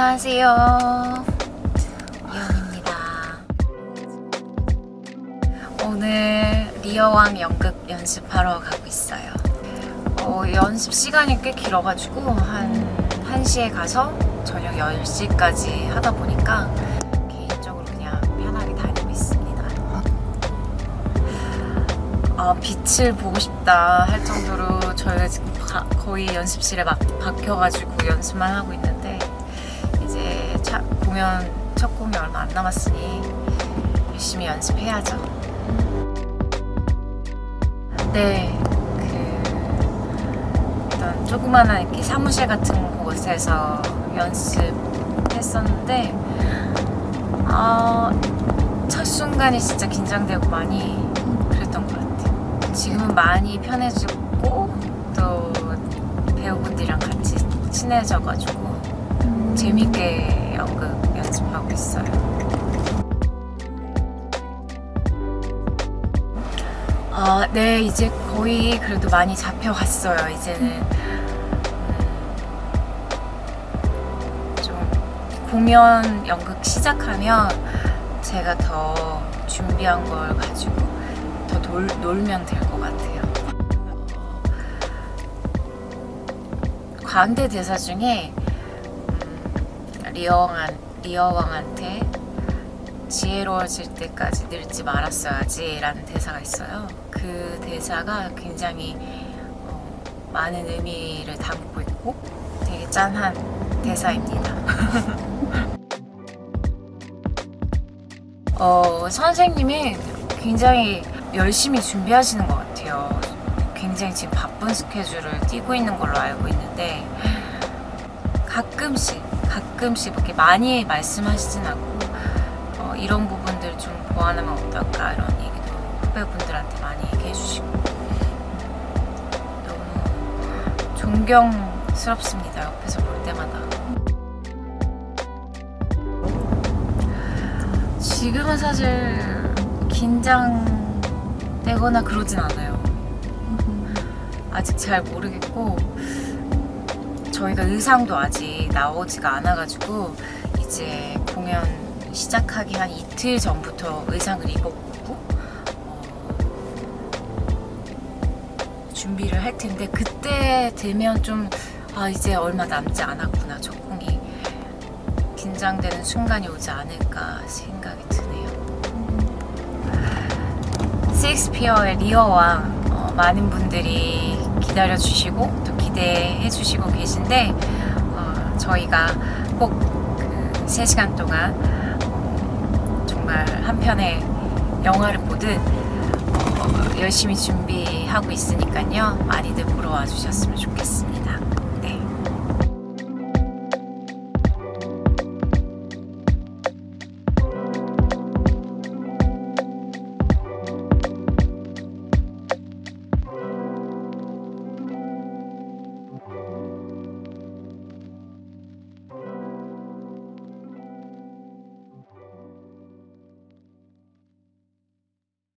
안녕하세요. 이현입니다. 오늘 리어왕 연극 연습하러 가고 있어요. 어, 연습 시간이 꽤 길어가지고 한 1시에 가서 저녁 10시까지 하다 보니까 개인적으로 그냥 편하게 다니고 있습니다. 아, 빛을 보고 싶다 할 정도로 저희가 지금 가- 거의 연습실에 막 박혀가지고 연습만 하고 있는데 공연 첫 공연 얼마 안 남았으니 열심히 연습해야죠. 네, 그 어떤 조그마한 이렇게 사무실 같은 곳에서 연습했었는데 아, 첫 순간이 진짜 긴장되고 많이 그랬던 것 같아요. 지금은 많이 편해지고 또 배우분들이랑 같이 친해져가지고 재밌게 연극 네, 이제 거의 그래도 많이 잡혀갔어요. 이제는 음, 좀 공연 연극 시작하면 제가 더 준비한 걸 가지고 더 놀, 놀면 될 것 같아요. 어, 광대 대사 중에 음, 리어왕한, 리어왕한테 지혜로워질 때까지 늙지 말았어야지 라는 대사가 있어요. 그 대사가 굉장히 어, 많은 의미를 담고 있고 되게 짠한 대사입니다. 어, 선생님이 굉장히 열심히 준비하시는 것 같아요. 굉장히 지금 바쁜 스케줄을 띄고 있는 걸로 알고 있는데 가끔씩 가끔씩 이렇게 많이 말씀하시진 않고 어, 이런 부분들 좀 보완하면 어떨까 이런 얘기도 후배분들한테 많이 얘기해 주시고. 너무 존경스럽습니다 옆에서 볼 때마다. 지금은 사실 긴장되거나 그러진 않아요. 아직 잘 모르겠고 저희가 의상도 아직 나오지가 않아가지고 이제 공연 시작하기 한 이틀 전부터 의상을 입어보고 어, 준비를 할 텐데 그때 되면 좀 아 이제 얼마 남지 않았구나 적응이 긴장되는 순간이 오지 않을까 생각이 드네요. 셰익스피어의 리어왕 어, 많은 분들이 기다려 주시고 또 기대해 주시고 계신데 어, 저희가 꼭그 3시간 동안 어, 정말 한 편의 영화를 보듯 어, 열심히 준비하고 있으니까요 많이들 보러 와주셨으면 좋겠습니다.